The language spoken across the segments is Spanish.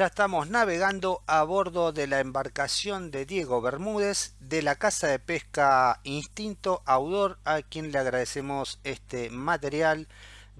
ya estamos navegando a bordo de la embarcación de Diego Bermúdez de la casa de pesca Instinto Audor a quien le agradecemos este material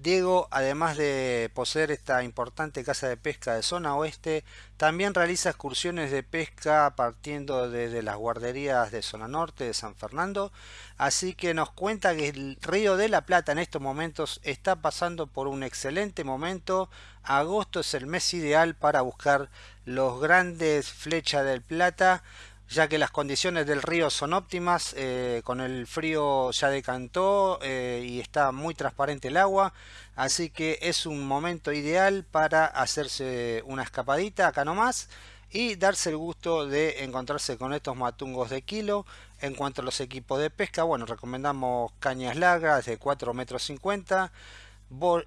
Diego, además de poseer esta importante casa de pesca de zona oeste, también realiza excursiones de pesca partiendo desde las guarderías de zona norte de San Fernando, así que nos cuenta que el río de la Plata en estos momentos está pasando por un excelente momento, agosto es el mes ideal para buscar los grandes flechas del Plata, ya que las condiciones del río son óptimas, eh, con el frío ya decantó eh, y está muy transparente el agua, así que es un momento ideal para hacerse una escapadita acá nomás y darse el gusto de encontrarse con estos matungos de kilo. En cuanto a los equipos de pesca, bueno, recomendamos cañas largas de 4 metros 50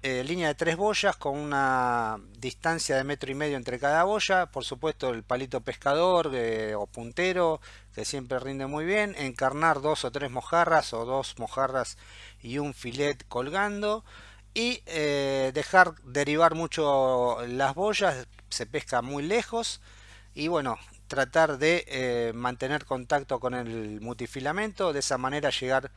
eh, línea de tres boyas con una distancia de metro y medio entre cada boya. Por supuesto el palito pescador eh, o puntero que siempre rinde muy bien. Encarnar dos o tres mojarras o dos mojarras y un filet colgando. Y eh, dejar derivar mucho las boyas se pesca muy lejos. Y bueno tratar de mantener contacto con el multifilamento de esa manera llegar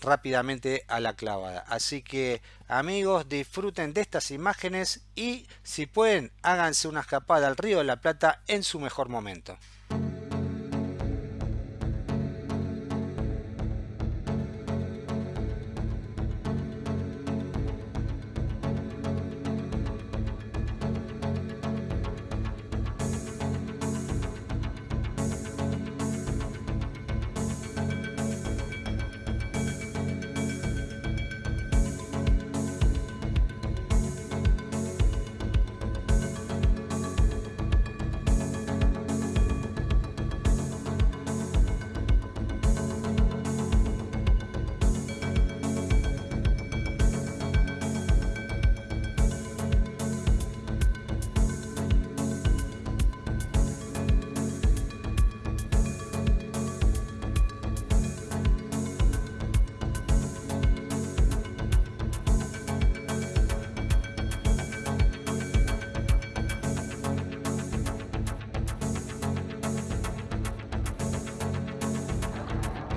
rápidamente a la clavada. Así que amigos disfruten de estas imágenes y si pueden háganse una escapada al río de la Plata en su mejor momento.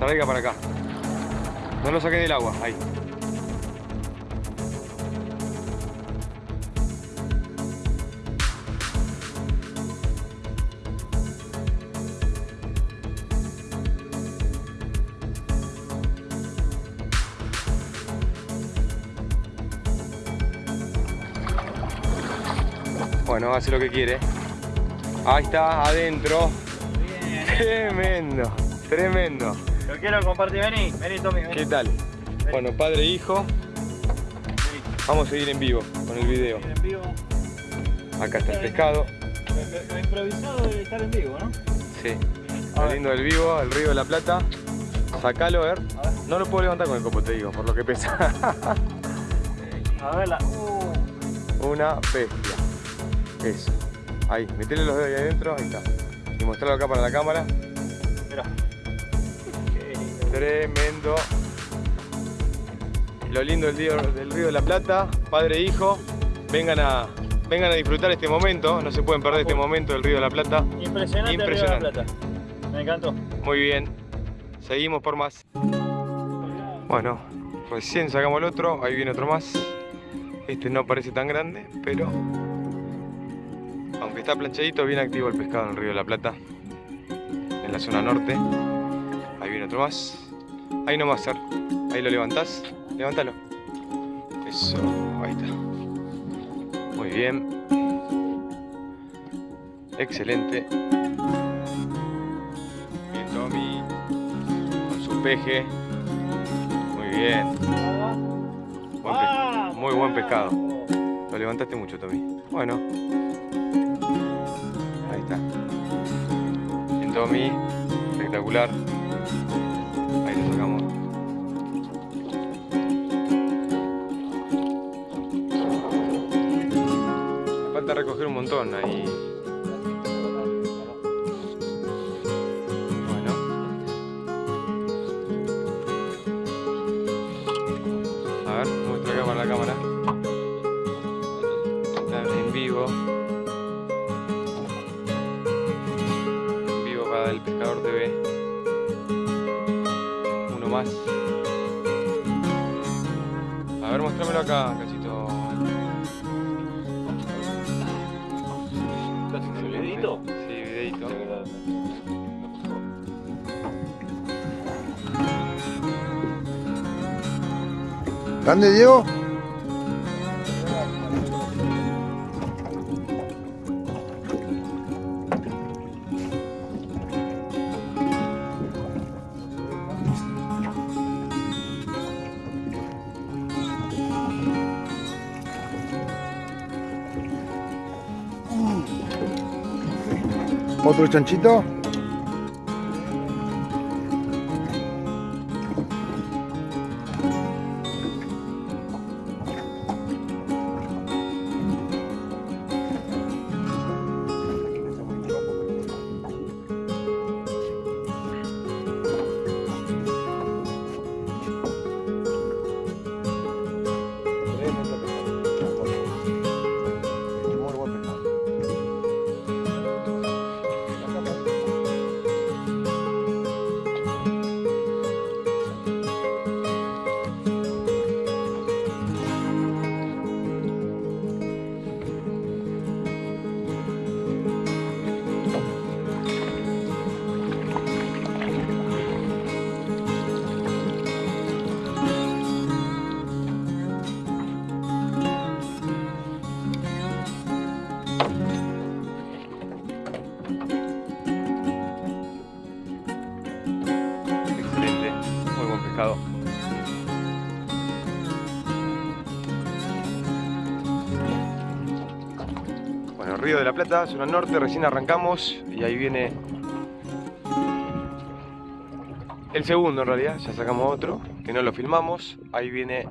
Traiga para acá. No lo saqué del agua, ahí. Bueno, hace lo que quiere. Ahí está, adentro. Tremendo, tremendo. Lo quiero compartir, vení, vení Tommy, ¿Qué tal? Bueno, padre e hijo. Vamos a seguir en vivo con el video. En vivo. Acá está el pescado. Lo, improvisado de estar en vivo, ¿no? Sí. Lo lindo del vivo, el río de la Plata. Sacalo, a ver. No lo puedo levantar con el copo, te digo, por lo que pesa. a verla. Uh. Una bestia. Eso. Ahí, metele los dedos ahí adentro, ahí está. Y mostrarlo acá para la cámara. Mira. Tremendo. Lo lindo del río, del río de la Plata, padre e hijo. Vengan a, vengan a disfrutar este momento, no se pueden perder este momento del río de la Plata. Impresionante, Impresionante. Río de la Plata. Me encantó. Muy bien. Seguimos por más. Bueno, recién sacamos el otro, ahí viene otro más. Este no parece tan grande, pero aunque está planchadito, bien activo el pescado en el río de la Plata, en la zona norte. Ahí viene otro más. Ahí no va a ser. Ahí lo levantás. Levántalo. Eso. Ahí está. Muy bien. Excelente. Bien, Tommy. Con su peje. Muy bien. Muy buen pescado. Lo levantaste mucho, Tommy. Bueno. Ahí está. Bien, Tommy. Espectacular. ahí. Bueno. A ver, muestra acá para la cámara. En vivo. En vivo para el Pescador TV. Uno más. A ver, muéstramelo acá, cachito. ¿Grande, Diego? ¿Otro chanchito? Río de la Plata, zona norte, recién arrancamos y ahí viene el segundo en realidad, ya sacamos otro, que no lo filmamos, ahí viene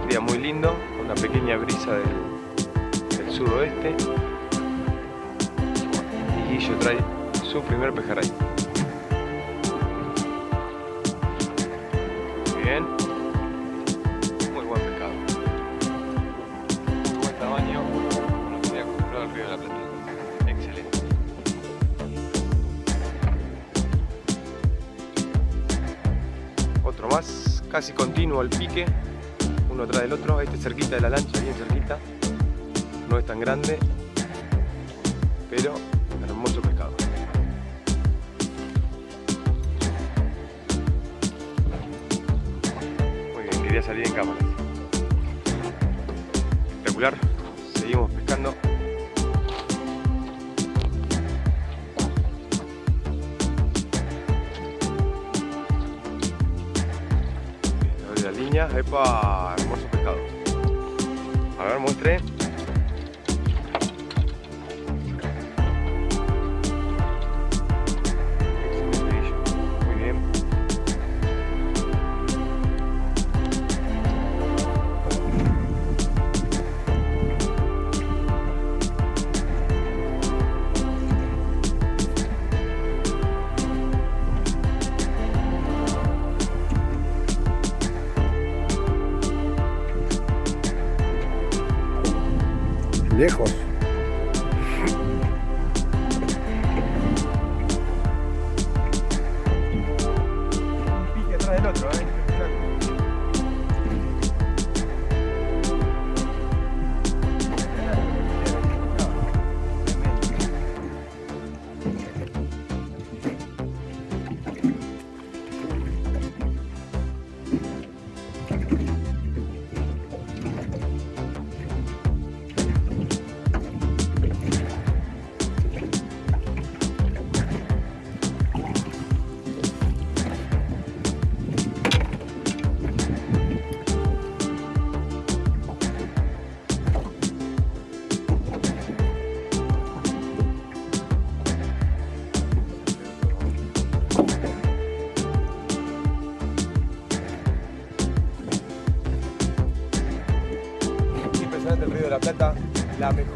un día muy lindo, una pequeña brisa del, sudoeste y Guillo trae su primer pejerrey. Bien. Más, casi continuo al pique. Uno atrás del otro. Este cerquita de la lancha, bien cerquita. No es tan grande. Pero hermoso pescado. Muy bien, quería salir en cámara. Espectacular. Seguimos pescando. Epa, hermoso pescado. A ver, muestre. Lejos. Un pique atrás del otro, ¿eh?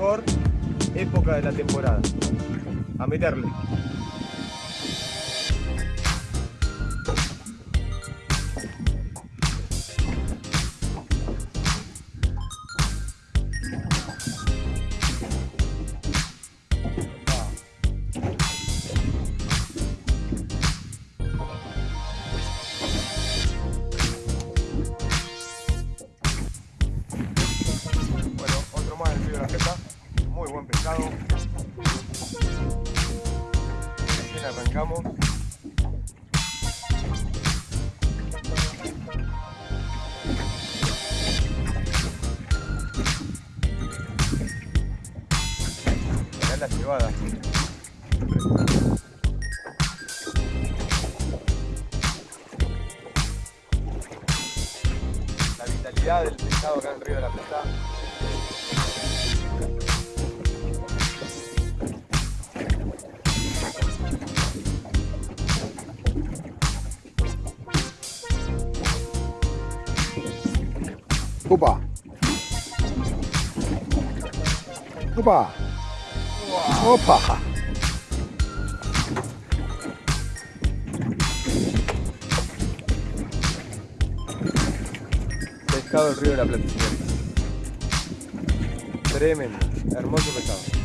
Mejor época de la temporada. A meterle. Buen pescado. Recién arrancamos. Mirá la cebada. La vitalidad del pescado acá en río de la Plata. Opa. Opa. Opa. Pescado del río de la Plata. Tremendo, hermoso pescado.